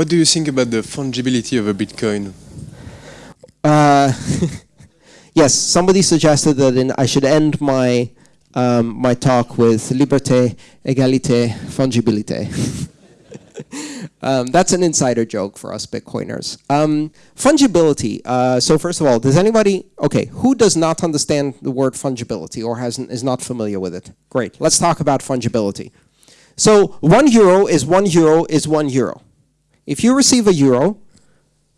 What do you think about the fungibility of a Bitcoin? Uh, yes, somebody suggested that in, I should end my um, my talk with liberté, égalité, fungibilité. um, that's an insider joke for us Bitcoiners. Um, fungibility. Uh, so first of all, does anybody, okay, who does not understand the word fungibility or has, is not familiar with it? Great, let's talk about fungibility. So one euro is one euro is one euro. If you receive a euro,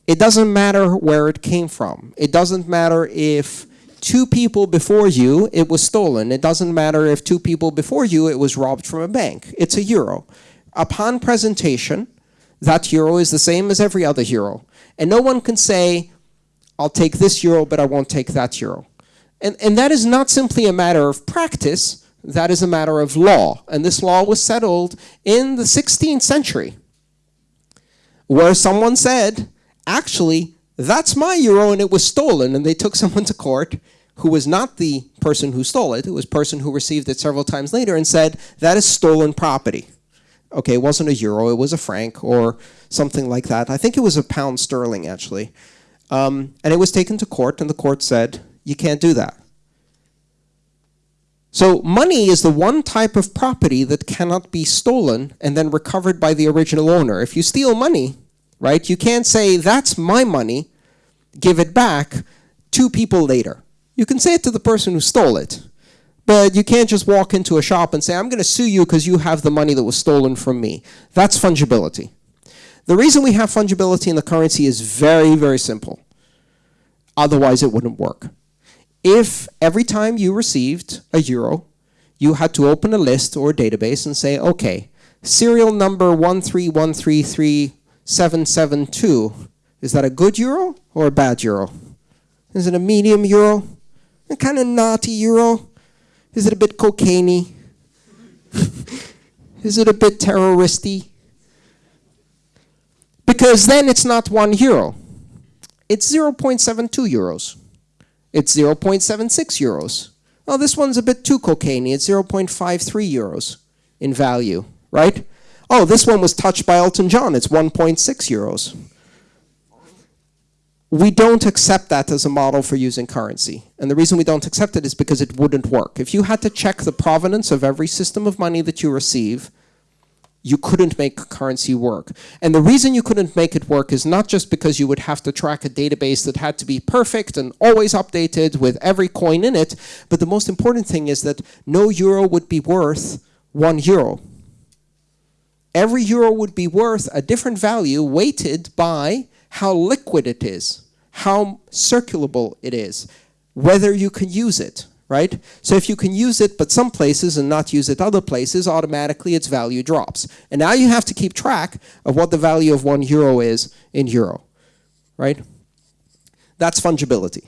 it doesn't matter where it came from. It doesn't matter if two people before you, it was stolen. It doesn't matter if two people before you, it was robbed from a bank. It's a euro. Upon presentation, that euro is the same as every other euro. And no one can say, I'll take this euro, but I won't take that euro. And, and that is not simply a matter of practice, that is a matter of law. And this law was settled in the 16th century, where someone said, actually, that's my euro and it was stolen. And they took someone to court who was not the person who stole it, it was a person who received it several times later and said, that is stolen property. Okay, it wasn't a euro, it was a franc or something like that. I think it was a pound sterling actually. Um, and it was taken to court and the court said, you can't do that. So money is the one type of property that cannot be stolen and then recovered by the original owner. If you steal money, right, you can't say, that's my money, give it back two people later. You can say it to the person who stole it, but you can't just walk into a shop and say, I'm going to sue you because you have the money that was stolen from me. That's fungibility. The reason we have fungibility in the currency is very, very simple. Otherwise, it wouldn't work. If every time you received a euro, you had to open a list or a database and say, okay, serial number 131333772, is that a good euro or a bad euro? Is it a medium euro? A kind of naughty euro? Is it a bit cocaine Is it a bit terroristy? Because then it's not one euro. It's 0.72 euros. It's 0.76 euros. Oh, this one's a bit too cocaine It's 0.53 euros in value, right? Oh, this one was touched by Elton John. It's 1.6 euros we don't accept that as a model for using currency. And the reason we don't accept it is because it wouldn't work. If you had to check the provenance of every system of money that you receive, you couldn't make currency work. And the reason you couldn't make it work is not just because you would have to track a database that had to be perfect and always updated with every coin in it, but the most important thing is that no euro would be worth one euro. Every euro would be worth a different value weighted by how liquid it is, how circulable it is, whether you can use it, right? So if you can use it but some places and not use it other places, automatically its value drops. And now you have to keep track of what the value of one euro is in euro, right? That's fungibility.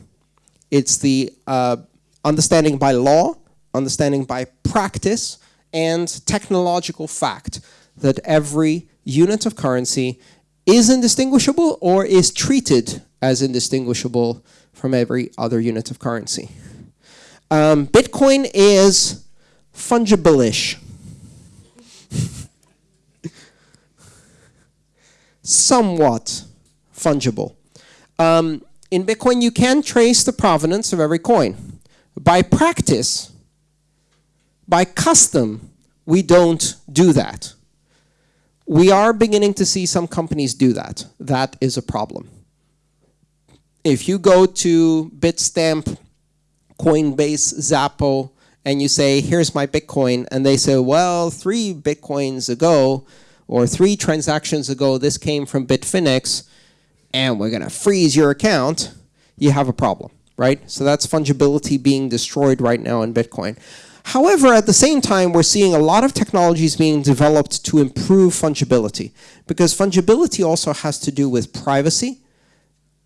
It's the uh, understanding by law, understanding by practice, and technological fact that every unit of currency is indistinguishable or is treated as indistinguishable from every other unit of currency. Um, Bitcoin is fungible-ish. Somewhat fungible. Um, in Bitcoin, you can trace the provenance of every coin. By practice, by custom, we don't do that. We are beginning to see some companies do that. That is a problem. If you go to Bitstamp, Coinbase, Xapo, and you say, here's my Bitcoin, and they say, well, three Bitcoins ago, or three transactions ago, this came from Bitfinex, and we're going to freeze your account, you have a problem, right? So that's fungibility being destroyed right now in Bitcoin. However, at the same time, we're seeing a lot of technologies being developed to improve fungibility because fungibility also has to do with privacy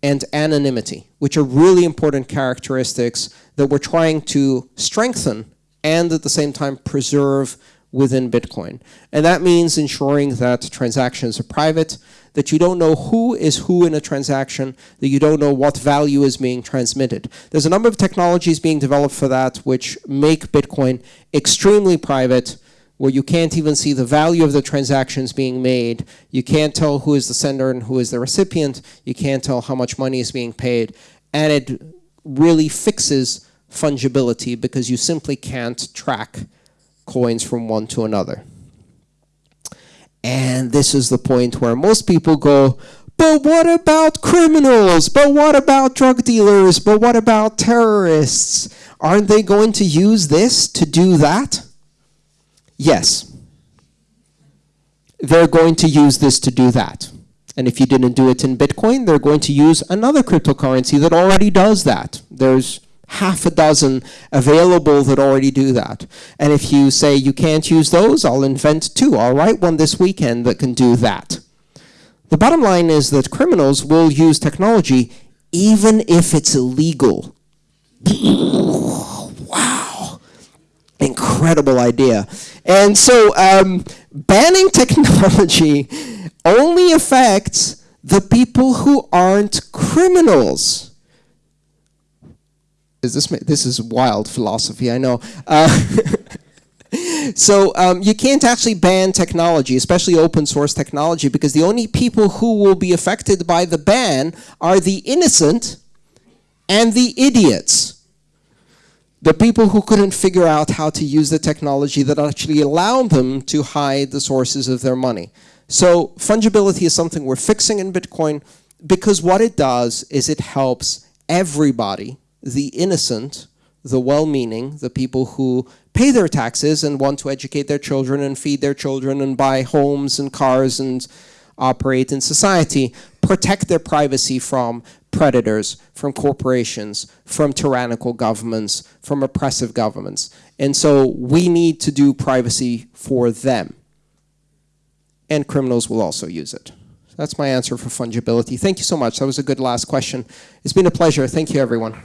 and anonymity, which are really important characteristics that we're trying to strengthen and at the same time preserve within Bitcoin. And that means ensuring that transactions are private, that you don't know who is who in a transaction, that you don't know what value is being transmitted. There's a number of technologies being developed for that which make Bitcoin extremely private, where you can't even see the value of the transactions being made. You can't tell who is the sender and who is the recipient. You can't tell how much money is being paid. And it really fixes fungibility because you simply can't track coins from one to another. And this is the point where most people go, but what about criminals? But what about drug dealers? But what about terrorists? Aren't they going to use this to do that? Yes. They're going to use this to do that. And if you didn't do it in Bitcoin, they're going to use another cryptocurrency that already does that. There's half a dozen available that already do that. And if you say you can't use those, I'll invent two. I'll write one this weekend that can do that. The bottom line is that criminals will use technology even if it's illegal. wow. Incredible idea. And so um, banning technology only affects the people who aren't criminals. Is this this is wild philosophy i know. Uh, so um, you can't actually ban technology especially open source technology because the only people who will be affected by the ban are the innocent and the idiots the people who couldn't figure out how to use the technology that actually allowed them to hide the sources of their money. So fungibility is something we're fixing in bitcoin because what it does is it helps everybody the innocent, the well-meaning, the people who pay their taxes and want to educate their children and feed their children and buy homes and cars and operate in society, protect their privacy from predators, from corporations, from tyrannical governments, from oppressive governments. And so we need to do privacy for them. And criminals will also use it. That's my answer for fungibility. Thank you so much. That was a good last question. It's been a pleasure. Thank you, everyone.